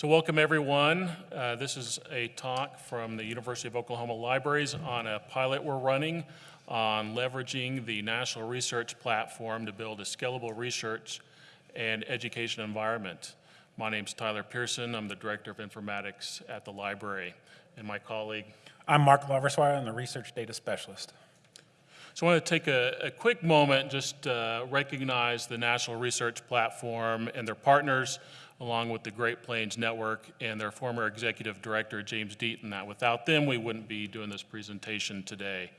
So welcome everyone. Uh, this is a talk from the University of Oklahoma Libraries on a pilot we're running on leveraging the National Research Platform to build a scalable research and education environment. My name's Tyler Pearson. I'm the Director of Informatics at the library. And my colleague I'm Mark Laufersweiler, I'm the Research Data Specialist. So I want to take a, a quick moment just uh, recognize the National Research Platform and their partners, along with the Great Plains Network and their former executive director, James Deaton. That without them, we wouldn't be doing this presentation today.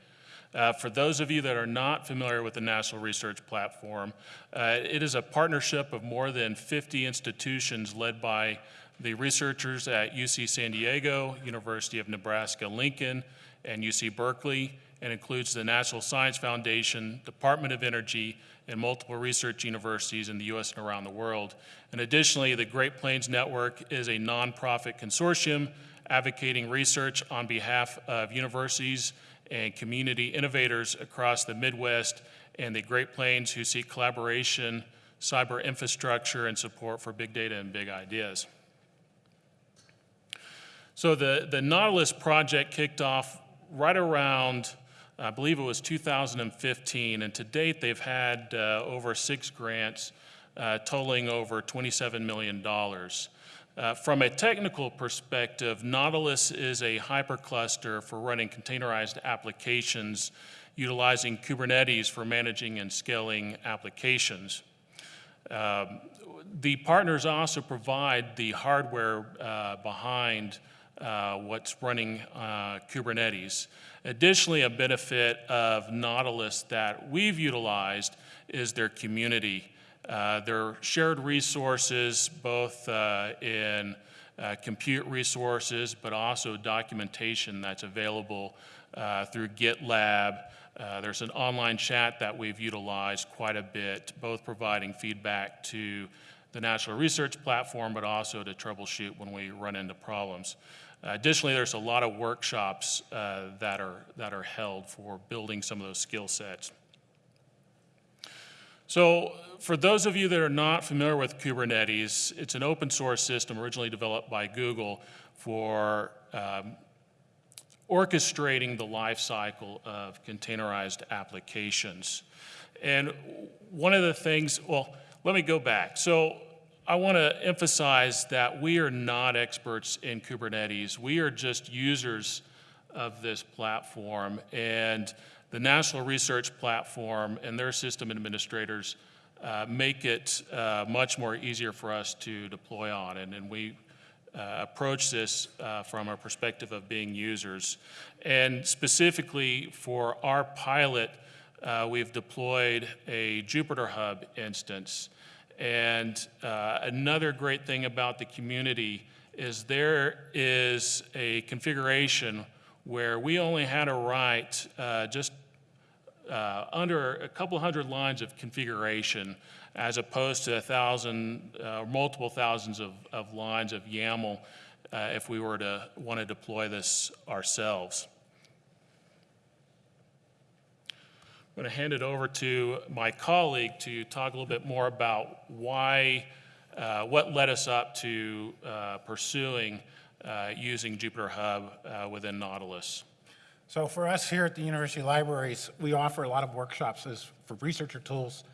Uh, for those of you that are not familiar with the National Research Platform, uh, it is a partnership of more than 50 institutions led by the researchers at UC San Diego, University of Nebraska-Lincoln, and UC Berkeley, and includes the National Science Foundation, Department of Energy, and multiple research universities in the U.S. and around the world. And additionally, the Great Plains Network is a nonprofit consortium advocating research on behalf of universities and community innovators across the Midwest and the Great Plains who seek collaboration, cyber infrastructure, and support for big data and big ideas. So the, the Nautilus project kicked off right around, I believe it was 2015, and to date they've had uh, over six grants uh, totaling over $27 million. Uh, from a technical perspective, Nautilus is a hypercluster for running containerized applications utilizing Kubernetes for managing and scaling applications. Um, the partners also provide the hardware uh, behind uh, what's running uh, Kubernetes. Additionally, a benefit of Nautilus that we've utilized is their community. Uh, their shared resources, both uh, in uh, compute resources, but also documentation that's available uh, through GitLab. there's an online chat that we've utilized quite a bit, both providing feedback to the National Research Platform, but also to troubleshoot when we run into problems. Additionally, there's a lot of workshops uh, that, are, that are held for building some of those skill sets. So for those of you that are not familiar with Kubernetes, it's an open source system originally developed by Google for um, orchestrating the life cycle of containerized applications. And one of the things, well, let me go back. So I want to emphasize that we are not experts in Kubernetes. We are just users of this platform. And the National Research Platform and their system administrators uh, make it uh, much more easier for us to deploy on. And, and we uh, approach this uh, from a perspective of being users. And specifically for our pilot, uh, we've deployed a Jupyter Hub instance and uh, another great thing about the community is there is a configuration where we only had to write uh, just uh, under a couple hundred lines of configuration as opposed to a thousand, uh, multiple thousands of, of, lines of YAML uh, if we were to want to deploy this ourselves. I'm going to hand it over to my colleague to talk a little bit more about why, uh, what led us up to uh, pursuing uh, using Jupyter Hub uh, within Nautilus. So for us here at the University Libraries, we offer a lot of workshops as for researcher tools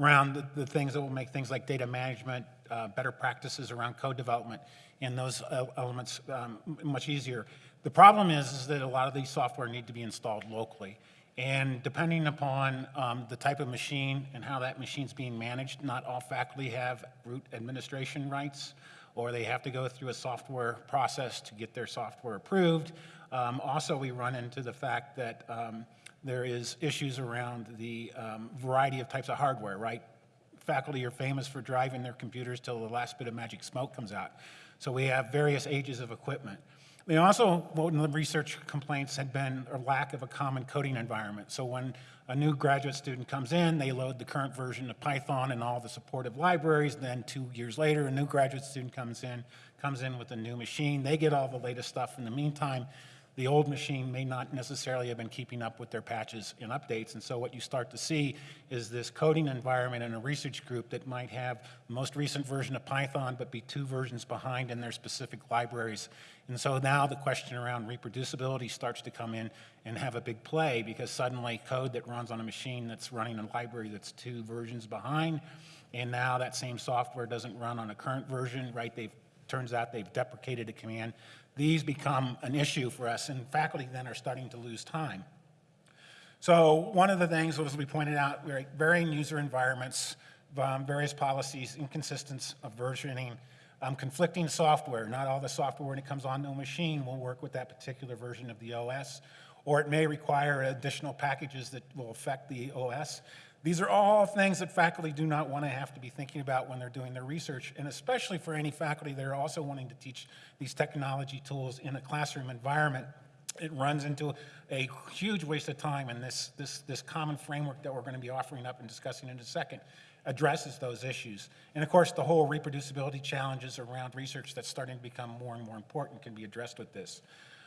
around the, the things that will make things like data management, uh, better practices around code development, and those uh, elements um, much easier. The problem is, is that a lot of these software need to be installed locally. And depending upon um, the type of machine and how that machine's being managed, not all faculty have root administration rights, or they have to go through a software process to get their software approved. Um, also, we run into the fact that um, there is issues around the um, variety of types of hardware, right? Faculty are famous for driving their computers till the last bit of magic smoke comes out. So we have various ages of equipment. They also, one of the research complaints had been a lack of a common coding environment. So when a new graduate student comes in, they load the current version of Python and all the supportive libraries. Then two years later, a new graduate student comes in, comes in with a new machine. They get all the latest stuff. In the meantime, the old machine may not necessarily have been keeping up with their patches and updates. And so what you start to see is this coding environment in a research group that might have the most recent version of Python, but be two versions behind in their specific libraries. And so now the question around reproducibility starts to come in and have a big play because suddenly code that runs on a machine that's running a library that's two versions behind, and now that same software doesn't run on a current version, right? They've, turns out they've deprecated a command. These become an issue for us, and faculty then are starting to lose time. So one of the things was we pointed out, we're varying user environments, um, various policies, inconsistence of versioning, um, conflicting software. Not all the software when it comes onto a machine will work with that particular version of the OS, or it may require additional packages that will affect the OS. These are all things that faculty do not want to have to be thinking about when they're doing their research, and especially for any faculty that are also wanting to teach these technology tools in a classroom environment it runs into a huge waste of time, and this, this, this common framework that we're going to be offering up and discussing in a second addresses those issues. And of course, the whole reproducibility challenges around research that's starting to become more and more important can be addressed with this.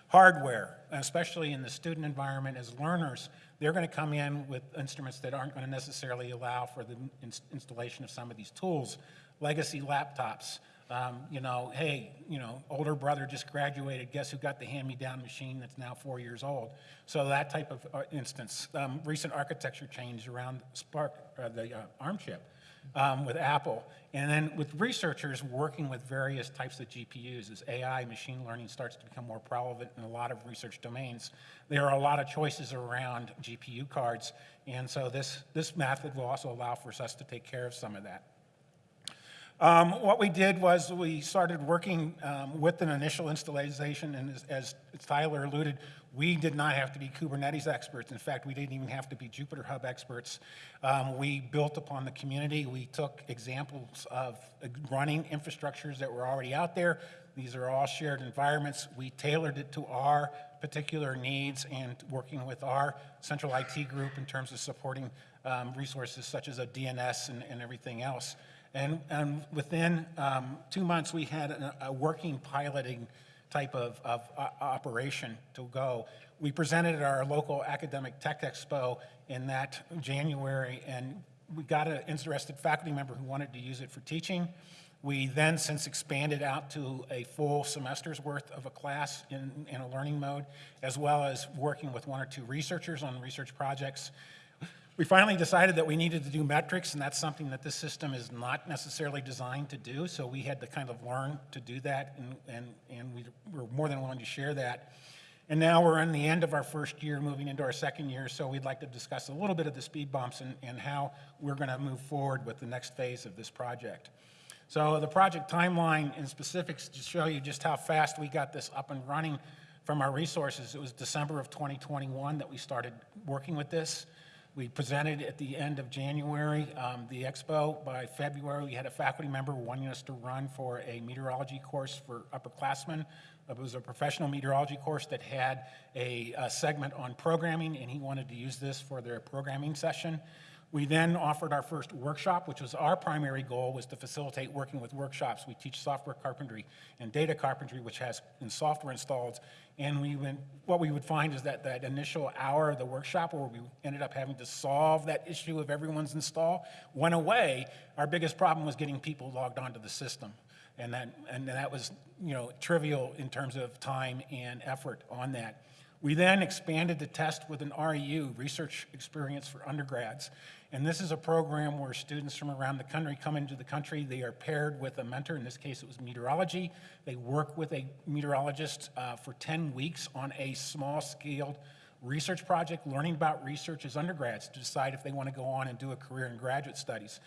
Hardware, especially in the student environment as learners, they're going to come in with instruments that aren't going to necessarily allow for the ins- installation of some of these tools. Legacy laptops, um, you know, hey, you know, older brother just graduated, guess who got the hand-me-down machine that's now four years old? So that type of uh, instance. Um, recent architecture change around Spark, uh, the uh, ARM chip um, with Apple. And then with researchers working with various types of GPUs as AI, machine learning starts to become more prevalent in a lot of research domains. There are a lot of choices around GPU cards. And so this, this method will also allow for us to take care of some of that. Um, what we did was we started working um, with an initial installation, and as, as Tyler alluded, we did not have to be Kubernetes experts. In fact, we didn't even have to be Jupyter Hub experts. Um, we built upon the community. We took examples of running infrastructures that were already out there. These are all shared environments. We tailored it to our particular needs and working with our central IT group in terms of supporting um, resources such as a DNS and, and everything else. And, and within um, two months, we had a, a working piloting type of, of uh, operation to go. We presented at our local academic tech expo in that January, and we got an interested faculty member who wanted to use it for teaching. We then since expanded out to a full semester's worth of a class in, in a learning mode, as well as working with one or two researchers on research projects. We finally decided that we needed to do metrics, and that's something that this system is not necessarily designed to do, so we had to kind of learn to do that, and, and, and we were more than willing to share that. And now we're in the end of our first year, moving into our second year, so we'd like to discuss a little bit of the speed bumps and, and how we're going to move forward with the next phase of this project. So the project timeline in specifics to show you just how fast we got this up and running from our resources. It was December of 2021 that we started working with this. We presented at the end of January, um, the expo. By February, we had a faculty member wanting us to run for a meteorology course for upperclassmen. It was a professional meteorology course that had a, a segment on programming, and he wanted to use this for their programming session. We then offered our first workshop, which was our primary goal, was to facilitate working with workshops. We teach software carpentry and data carpentry, which has in software installed. And we went, what we would find is that that initial hour of the workshop where we ended up having to solve that issue of everyone's install went away. Our biggest problem was getting people logged onto the system. And that, and that was you know, trivial in terms of time and effort on that. We then expanded the test with an REU, Research Experience for Undergrads. And this is a program where students from around the country come into the country. They are paired with a mentor. In this case, it was meteorology. They work with a meteorologist uh, for 10 weeks on a small scaled research project, learning about research as undergrads to decide if they want to go on and do a career in graduate studies.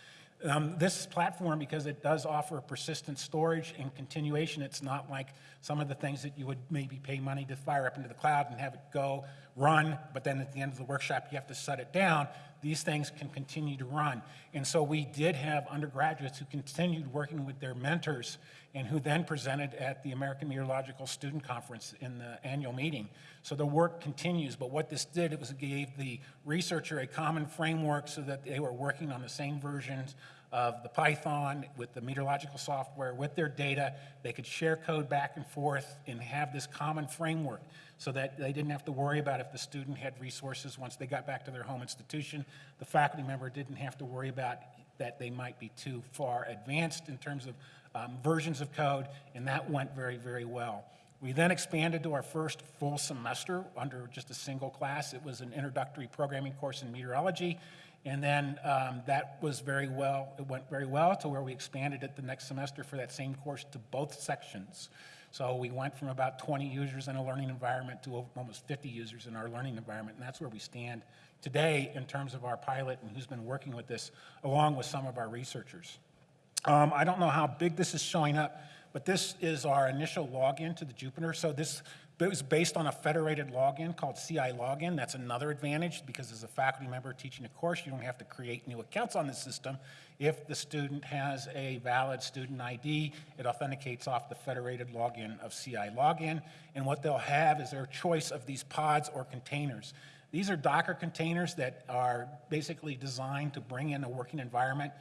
Um, this platform, because it does offer persistent storage and continuation, it's not like some of the things that you would maybe pay money to fire up into the cloud and have it go run, but then at the end of the workshop you have to shut it down. These things can continue to run. And so we did have undergraduates who continued working with their mentors and who then presented at the American Meteorological Student Conference in the annual meeting. So the work continues, but what this did, it was it gave the researcher a common framework so that they were working on the same versions of the Python with the meteorological software, with their data. They could share code back and forth and have this common framework so that they didn't have to worry about if the student had resources once they got back to their home institution. The faculty member didn't have to worry about that they might be too far advanced in terms of um, versions of code, and that went very, very well. We then expanded to our first full semester under just a single class. It was an introductory programming course in meteorology, and then um, that was very well, it went very well to where we expanded it the next semester for that same course to both sections. So we went from about 20 users in a learning environment to almost 50 users in our learning environment, and that's where we stand today in terms of our pilot and who's been working with this, along with some of our researchers. Um, I don't know how big this is showing up, but this is our initial login to the Jupyter. So this was based on a federated login called CILogon. That's another advantage because as a faculty member teaching a course, you don't have to create new accounts on the system. If the student has a valid student ID, it authenticates off the federated login of CILogon. And what they'll have is their choice of these pods or containers. These are Docker containers that are basically designed to bring in a working environment.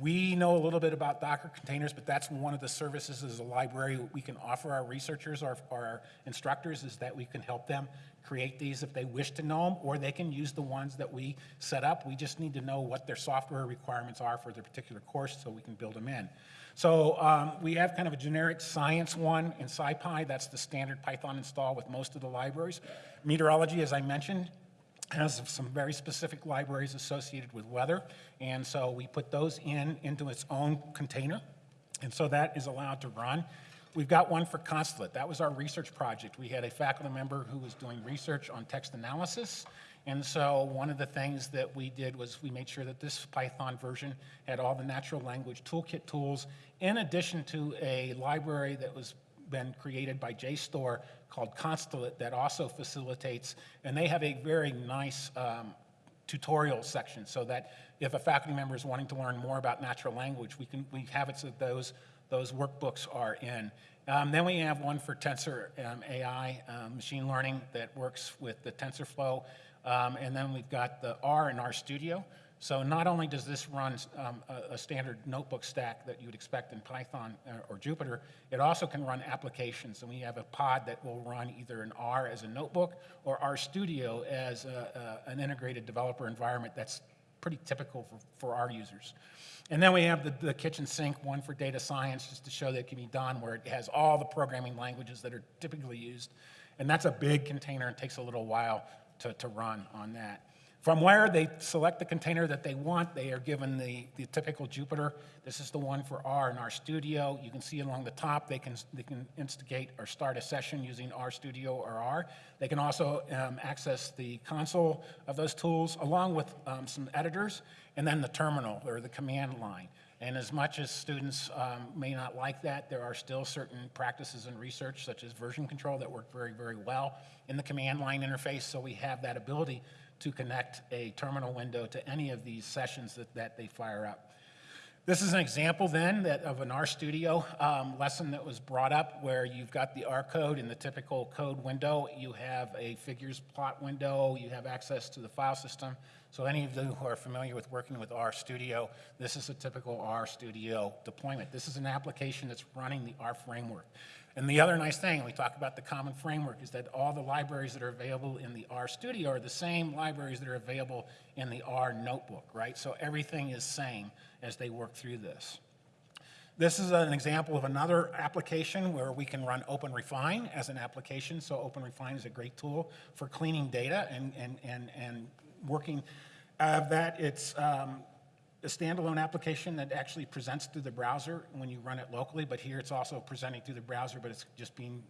We know a little bit about Docker containers, but that's one of the services as a library we can offer our researchers or our instructors is that we can help them create these if they wish to know them, or they can use the ones that we set up. We just need to know what their software requirements are for their particular course so we can build them in. So um, we have kind of a generic science one in SciPy. That's the standard Python install with most of the libraries. Meteorology, as I mentioned, has some very specific libraries associated with weather, and so we put those in into its own container, and so that is allowed to run. We've got one for Constellate. That was our research project. We had a faculty member who was doing research on text analysis, and so one of the things that we did was we made sure that this Python version had all the natural language toolkit tools, in addition to a library that was been created by JSTOR called Constellate that also facilitates, and they have a very nice um, tutorial section so that if a faculty member is wanting to learn more about natural language, we can we have it so those those workbooks are in. Um, then we have one for Tensor um, AI, um, machine learning that works with the TensorFlow. Um, and then we've got the R in RStudio. So not only does this run um, a, a, standard notebook stack that you would expect in Python or, uh, or Jupyter, it also can run applications. And we have a pod that will run either in R as a notebook or RStudio as a, a, an integrated developer environment that's pretty typical for, for our users. And then we have the, the kitchen sink, one for data science, just to show that it can be done, where it has all the programming languages that are typically used. And that's a big container and takes a little while to, to run on that. From where they select the container that they want, they are given the, the typical Jupyter. This is the one for R and RStudio. You can see along the top, they can, they can instigate or start a session using RStudio or R. They can also um, access the console of those tools along with um, some editors and then the terminal or the command line. And as much as students um, may not like that, there are still certain practices in research, such as version control, that work very, very well in the command line interface. So we have that ability to connect a terminal window to any of these sessions that, that they fire up. This is an example then that of an RStudio um, lesson that was brought up where you've got the R code in the typical code window. You have a figures plot window. You have access to the file system. So any of you who are familiar with working with RStudio, this is a typical RStudio deployment. This is an application that's running the R framework. And the other nice thing, we talk about the common framework, is that all the libraries that are available in the R Studio are the same libraries that are available in the R notebook, right? So everything is same as they work through this. This is an example of another application where we can run OpenRefine as an application. So OpenRefine is a great tool for cleaning data and, and, and, and working uh, that. It's um, a standalone application that actually presents through the browser when you run it locally, but here it's also presenting through the browser, but it's just being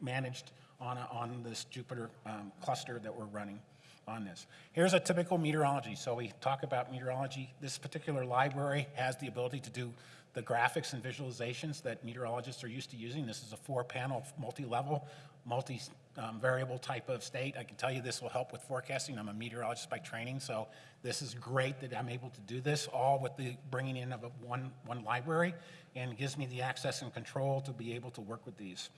managed on, a, on this Jupyter um, cluster that we're running on this. Here's a typical meteorology. So we talk about meteorology. This particular library has the ability to do the graphics and visualizations that meteorologists are used to using. This is a four-panel, multi-level, multi-variable um, variable type of state. I can tell you this will help with forecasting. I'm a meteorologist by training, so this is great that I'm able to do this all with the bringing in of a one, one library and gives me the access and control to be able to work with these.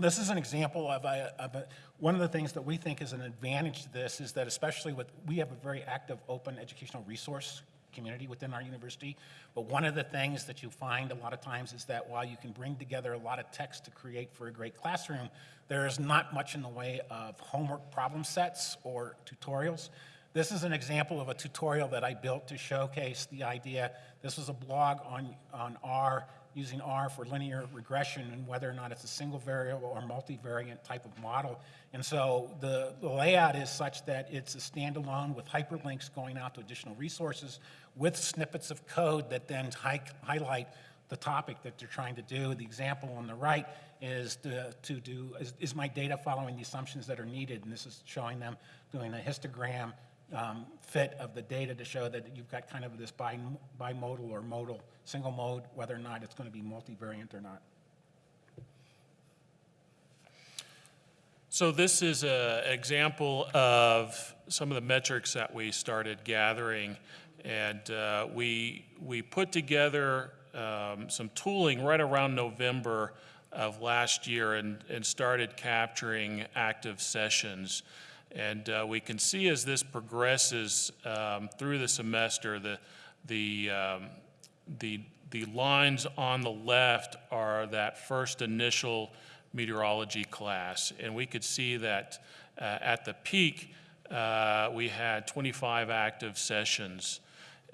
This is an example of, a, of a, one of the things that we think is an advantage to this is that especially with, we have a very active open educational resource community within our university. But one of the things that you find a lot of times is that while you can bring together a lot of text to create for a great classroom, there is not much in the way of homework problem sets or tutorials. This is an example of a tutorial that I built to showcase the idea. This was a blog on, on R, using R for linear regression and whether or not it's a single variable or multivariate type of model. And so the, the layout is such that it's a standalone with hyperlinks going out to additional resources with snippets of code that then hi- highlight the topic that they're trying to do. The example on the right is to, to do, is, is my data following the assumptions that are needed? And this is showing them doing a histogram um, fit of the data to show that you've got kind of this bi- bimodal or modal, single mode, whether or not it's going to be multivariant or not. So this is an example of some of the metrics that we started gathering. And uh, we, we put together um, some tooling right around November of last year and, and started capturing active sessions. And uh, we can see as this progresses um, through the semester, the, the, um, the, the lines on the left are that first initial meteorology class. And we could see that uh, at the peak, uh, we had 25 active sessions.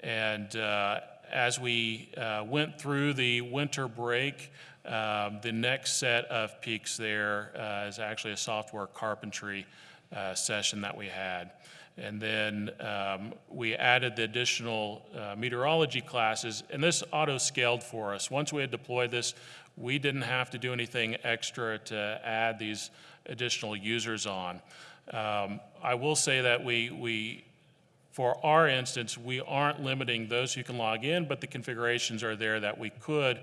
And uh, as we uh, went through the winter break, um, the next set of peaks there uh, is actually a software carpentry uh, session that we had. And then um, we added the additional uh, meteorology classes, and this auto-scaled for us. Once we had deployed this, we didn't have to do anything extra to add these additional users on. Um, I will say that we, we, for our instance, we aren't limiting those who can log in, but the configurations are there that we could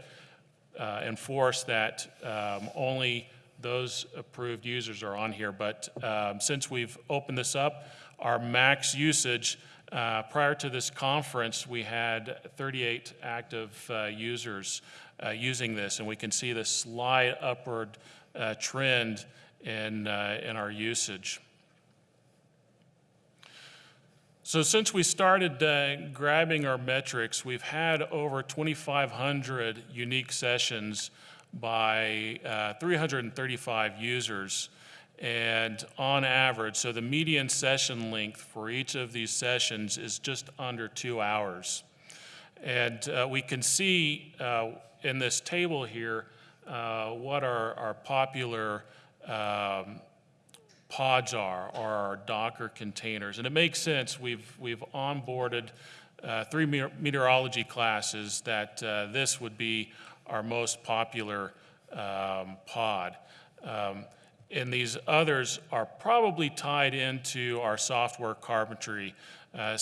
uh, enforce that um, only those approved users are on here. But um, since we've opened this up, our max usage, uh, prior to this conference, we had 38 active uh, users uh, using this, and we can see the slight upward uh, trend in, uh, in our usage. So since we started uh, grabbing our metrics, we've had over 2,500 unique sessions by uh, 335 users. And on average, so the median session length for each of these sessions is just under two hours. And uh, we can see uh, in this table here uh, what our, our popular um, pods are, or our Docker containers. And it makes sense. We've, we've onboarded uh, three meteorology classes that uh, this would be our most popular um, pod. Um, and these others are probably tied into our software carpentry, uh,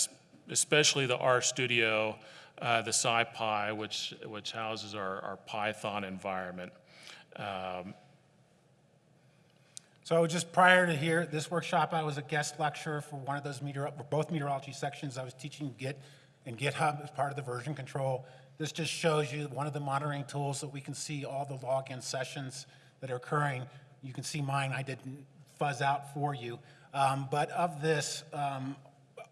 especially the RStudio, uh, the SciPy, which, which houses our, our Python environment. Um, So just prior to here, this workshop, I was a guest lecturer for one of those meteor, both meteorology sections. I was teaching Git and GitHub as part of the version control. This just shows you one of the monitoring tools that we can see all the login sessions that are occurring. You can see mine, I didn't fuzz out for you. Um, but of this, um,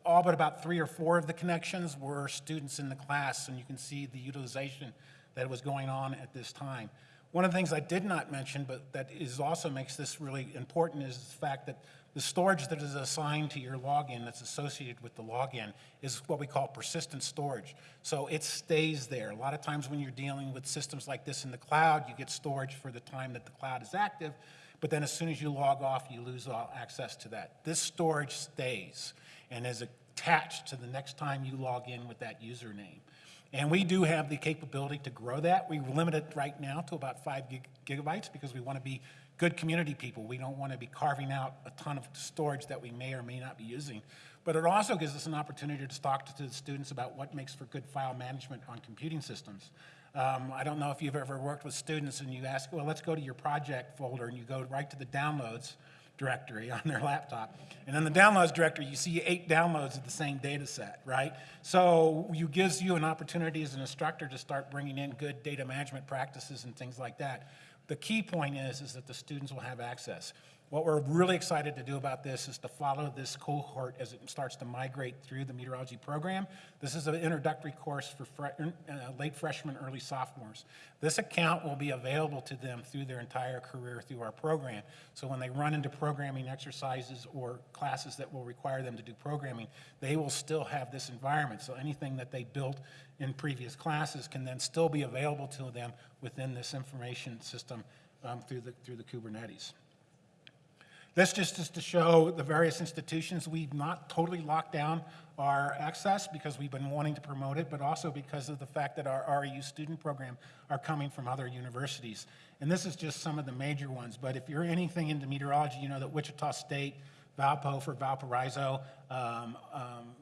all but about three or four of the connections were students in the class, and you can see the utilization that was going on at this time. One of the things I did not mention, but that is also makes this really important, is the fact that the storage that is assigned to your login that's associated with the login is what we call persistent storage. So it stays there. A lot of times when you're dealing with systems like this in the cloud, you get storage for the time that the cloud is active, but then as soon as you log off, you lose all access to that. This storage stays and is attached to the next time you log in with that username. And we do have the capability to grow that. We limit it right now to about five gig- gigabytes because we want to be good community people. We don't want to be carving out a ton of storage that we may or may not be using. But it also gives us an opportunity to talk to the students about what makes for good file management on computing systems. Um, I don't know if you've ever worked with students and you ask, well, let's go to your project folder, and you go right to the downloads directory on their laptop. And in the downloads directory, you see eight downloads of the same data set, right? So you gives you an opportunity as an instructor to start bringing in good data management practices and things like that. The key point is, is that the students will have access. What we're really excited to do about this is to follow this cohort as it starts to migrate through the meteorology program. This is an introductory course for fre- uh, late freshmen, early sophomores. This account will be available to them through their entire career through our program. So when they run into programming exercises or classes that will require them to do programming, they will still have this environment. So anything that they built in previous classes can then still be available to them within this information system um, through the, through the Kubernetes. This just is to show the various institutions. We've not totally locked down our access because we've been wanting to promote it, but also because of the fact that our REU student program are coming from other universities. And this is just some of the major ones, but if you're anything into meteorology, you know that Wichita State, Valpo for Valparaiso, um, um,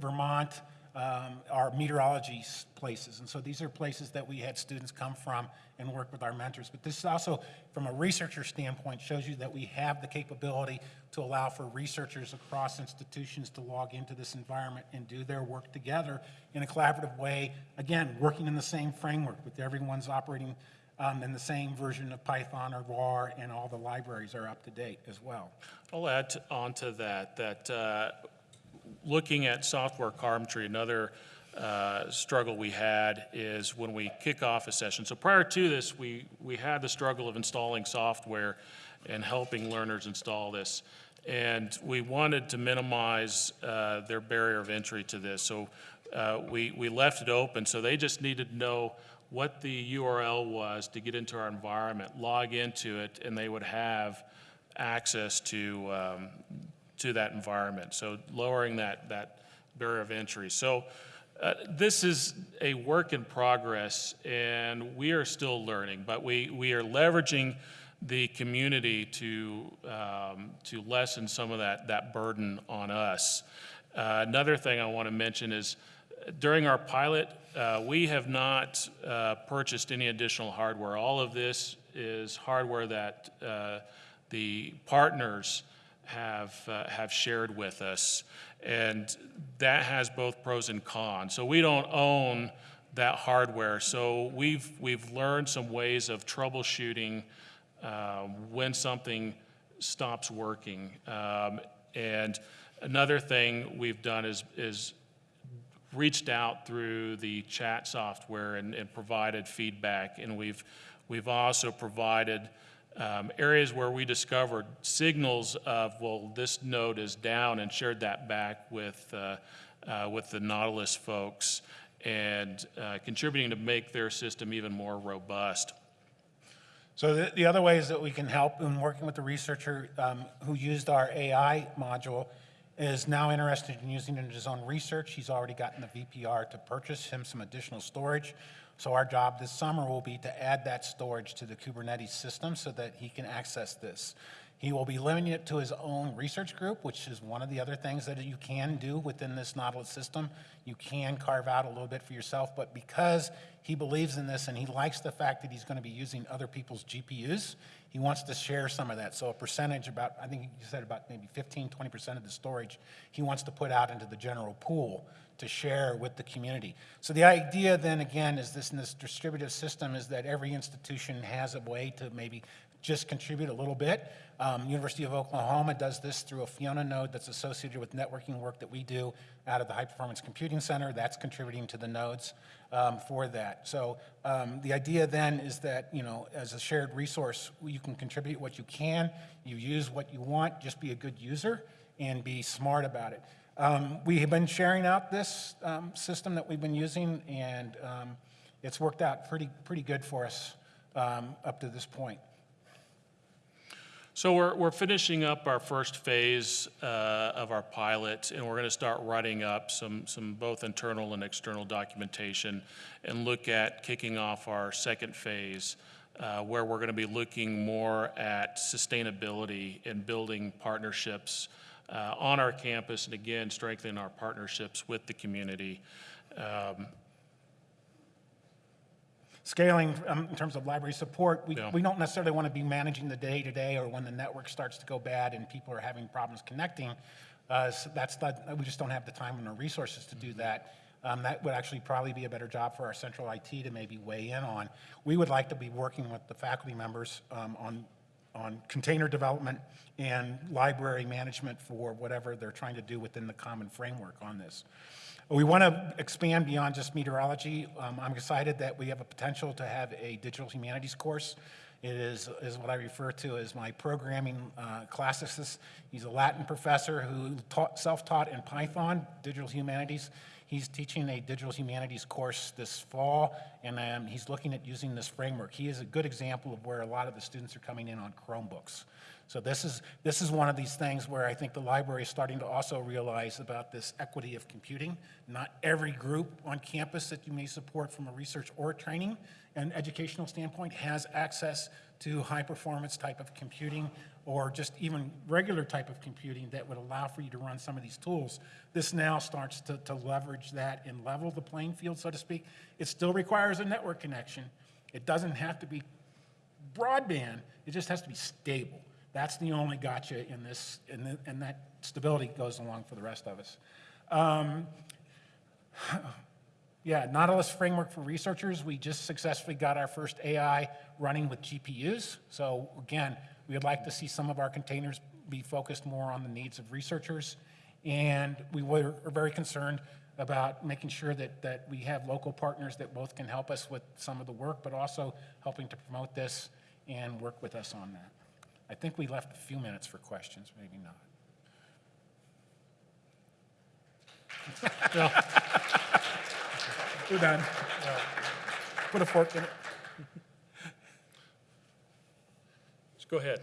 Vermont, um, meteorology places. And so these are places that we had students come from and work with our mentors. But this also, from a researcher standpoint, shows you that we have the capability to allow for researchers across institutions to log into this environment and do their work together in a collaborative way, again, working in the same framework with everyone's operating um, in the same version of Python or RAR, and all the libraries are up to date as well. I'll add on to that, that uh, looking at software carpentry, another uh, struggle we had is when we kick off a session. So prior to this, we, we had the struggle of installing software and helping learners install this. And we wanted to minimize uh, their barrier of entry to this. So uh, we, we left it open, so they just needed to know what the URL was to get into our environment, log into it, and they would have access to, um, to that environment. So lowering that, that barrier of entry. So uh, this is a work in progress, and we are still learning, but we, we are leveraging the community to, um, to lessen some of that, that burden on us. Uh, Another thing I want to mention is during our pilot, uh, we have not uh, purchased any additional hardware. All of this is hardware that uh, the partners have, uh, have shared with us. And that has both pros and cons. So we don't own that hardware. So we've, we've learned some ways of troubleshooting uh, when something stops working. Um, And another thing we've done is, is reached out through the chat software and, and provided feedback. And we've, we've also provided um, areas where we discovered signals of, well, this node is down and shared that back with, uh, uh, with the Nautilus folks and uh, contributing to make their system even more robust. So the, the other ways that we can help in working with the researcher um, who used our AI module is now interested in using it in his own research. He's already gotten the VPR to purchase him some additional storage. So our job this summer will be to add that storage to the Kubernetes system so that he can access this. He will be limiting it to his own research group, which is one of the other things that you can do within this Nautilus system. You can carve out a little bit for yourself, but because he believes in this and he likes the fact that he's going to be using other people's GPUs, he wants to share some of that. So a percentage about, I think you said about maybe 15, 20% of the storage, he wants to put out into the general pool to share with the community. So the idea then again is this in this distributive system is that every institution has a way to maybe just contribute a little bit. Um, University of Oklahoma does this through a Fiona node that's associated with networking work that we do out of the High Performance Computing Center. That's contributing to the nodes um, for that. So um, the idea then is that, you know, as a shared resource, you can contribute what you can, you use what you want, just be a good user and be smart about it. Um, we have been sharing out this um, system that we've been using, and um, it's worked out pretty, pretty good for us um, up to this point. So we're, we're finishing up our first phase uh, of our pilot, and we're going to start writing up some, some both internal and external documentation and look at kicking off our second phase, uh, where we're going to be looking more at sustainability and building partnerships uh, on our campus, and again, strengthening our partnerships with the community. Um, Scaling um, in terms of library support, we, Yeah. we don't necessarily want to be managing the day-to-day or when the network starts to go bad and people are having problems connecting. Uh, so That's not, we just don't have the time and the resources to do that. Um, That would actually probably be a better job for our central IT to maybe weigh in on. We would like to be working with the faculty members um, on on container development and library management for whatever they're trying to do within the common framework on this. We want to expand beyond just meteorology. Um, I'm excited that we have a potential to have a digital humanities course. It is, is what I refer to as my programming uh, classicist. He's a Latin professor who taught, self-taught in Python, digital humanities. He's teaching a digital humanities course this fall, and um, he's looking at using this framework. He is a good example of where a lot of the students are coming in on Chromebooks. So this is, this is one of these things where I think the library is starting to also realize about this equity of computing. Not every group on campus that you may support from a research or training and educational standpoint has access to high performance type of computing or just even regular type of computing that would allow for you to run some of these tools. This now starts to, to leverage that and level the playing field, so to speak. It still requires a network connection. It doesn't have to be broadband, it just has to be stable. That's the only gotcha in this, and, the, and that stability goes along for the rest of us. Um, yeah, Nautilus framework for researchers. We just successfully got our first AI running with GPUs. So again, we would like to see some of our containers be focused more on the needs of researchers. And we were are very concerned about making sure that, that we have local partners that both can help us with some of the work, but also helping to promote this and work with us on that. I think we left a few minutes for questions, maybe not. We're done. Put a fork in it. Just go ahead.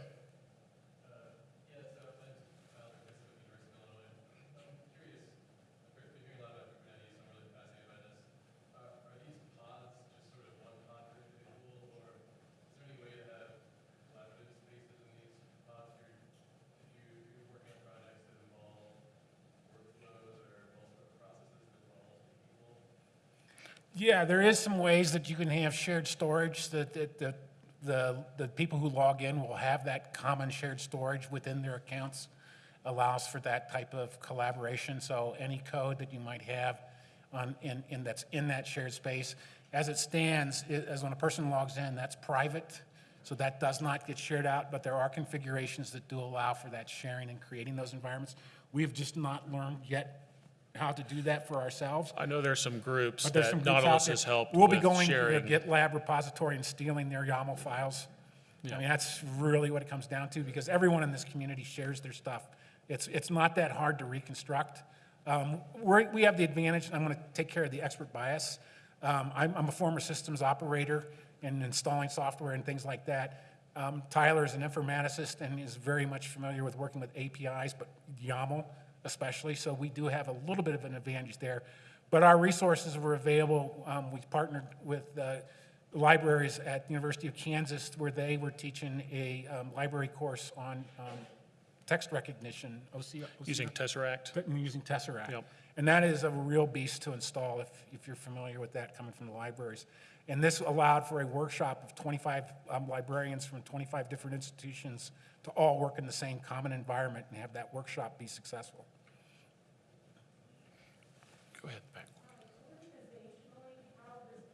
Yeah, there is some ways that you can have shared storage that, that, that the, the people who log in will have that common shared storage within their accounts. Allows for that type of collaboration. So any code that you might have on, in, in that's in that shared space, as it stands, i- as when a person logs in, that's private. So that does not get shared out, but there are configurations that do allow for that sharing and creating those environments. We've just not learned yet how to do that for ourselves. I know there's some groups But there's some that groups out Nautilus there. has helped We'll be with going to their sharing. GitLab repository and stealing their YAML files. I mean, that's really what it comes down to, because everyone in this community shares their stuff. It's, it's not that hard to reconstruct. Um, we're, we have the advantage, and I'm gonna take care of the expert bias. Um, I'm, I'm a former systems operator and installing software and things like that. Um, Tyler is an informaticist and is very much familiar with working with APIs, but YAML especially, so we do have a little bit of an advantage there. But our resources were available. Um, we partnered with uh, libraries at the University of Kansas where they were teaching a um, library course on um, text recognition, OCR. Using Tesseract. Using Tesseract. Yep. And that is a real beast to install if, if you're familiar with that coming from the libraries. And this allowed for a workshop of 25 um, librarians from 25 different institutions to all work in the same common environment and have that workshop be successful. Go ahead, back. The the the?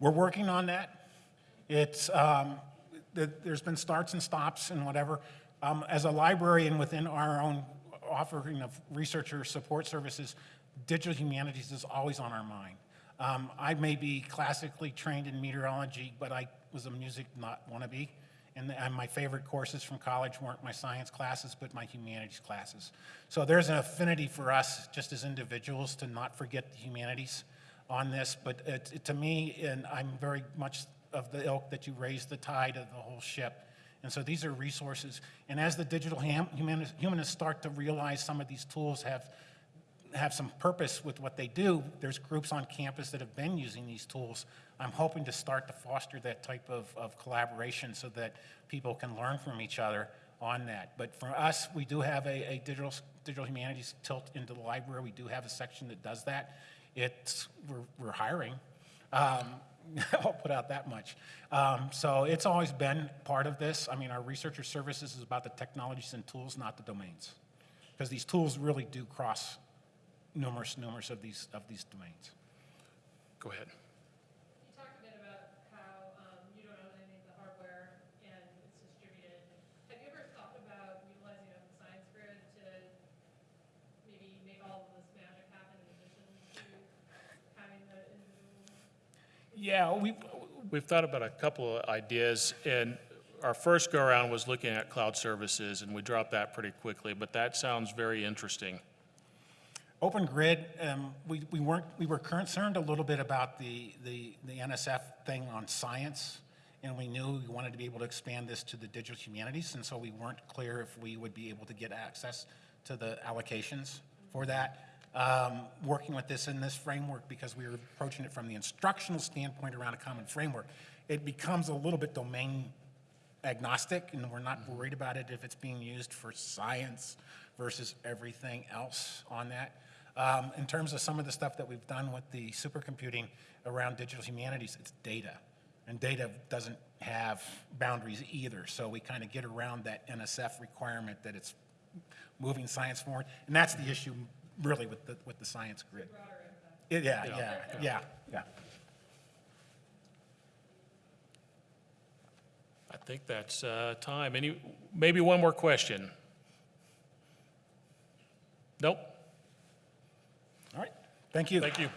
We're working on that. It's, um, th- there's been starts and stops and whatever. Um, As a librarian within our own offering of researcher support services, digital humanities is always on our mind. Um, I may be classically trained in meteorology, but I was a music not wannabe. And, and my favorite courses from college weren't my science classes, but my humanities classes. So there's an affinity for us, just as individuals, to not forget the humanities on this, but it, it- to me, and I'm very much of the ilk that you raise the tide of the whole ship. And so these are resources, and as the digital ham- humanists, humanists start to realize some of these tools have, have some purpose with what they do, there's groups on campus that have been using these tools. I'm hoping to start to foster that type of, of collaboration so that people can learn from each other on that. But for us, we do have a, a digital, digital humanities tilt into the library. We do have a section that does that. It's, we're, we're hiring. Um, I'll put out that much. Um, so it's always been part of this. I mean, our researcher services is about the technologies and tools, not the domains. because these tools really do cross numerous, numerous of these, of these domains. Go ahead. You talked a bit about how um, you don't own any of the hardware and it's distributed. Have you ever thought about utilizing Open Science Grid to maybe make all of this magic happen in addition to having the individual? Yeah, we, We've thought about a couple of ideas, and our first go-around was looking at cloud services, and we dropped that pretty quickly, but that sounds very interesting. Open Grid, um, we, we weren't, we were concerned a little bit about the, the, the NSF thing on science, and we knew we wanted to be able to expand this to the digital humanities, and so we weren't clear if we would be able to get access to the allocations for that. Um, working with this in this framework, because we were approaching it from the instructional standpoint around a common framework, it becomes a little bit domain agnostic, and we're not worried about it if it's being used for science versus everything else on that. Um, in terms of some of the stuff that we've done with the supercomputing around digital humanities, it's data. And data doesn't have boundaries either, so we kind of get around that NSF requirement that it's moving science forward. And that's the issue really with the, with the science grid. It- Yeah, yeah, yeah, yeah. I think that's uh, time. Any, maybe one more question? Nope? Thank you. Thank you.